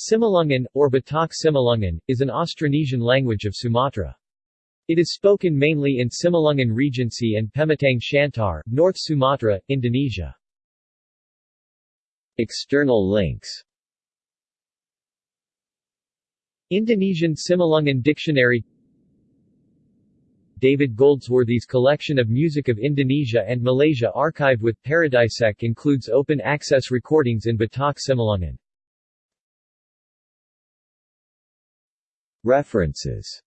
Simalungun, or Batak Simalungun, is an Austronesian language of Sumatra. It is spoken mainly in Simalungun Regency and Pematang Siantar, North Sumatra, Indonesia. External links Indonesian Simalungun Dictionary David Goldsworthy's collection of music of Indonesia and Malaysia archived with Paradisec includes open-access recordings in Batak Simalungun. References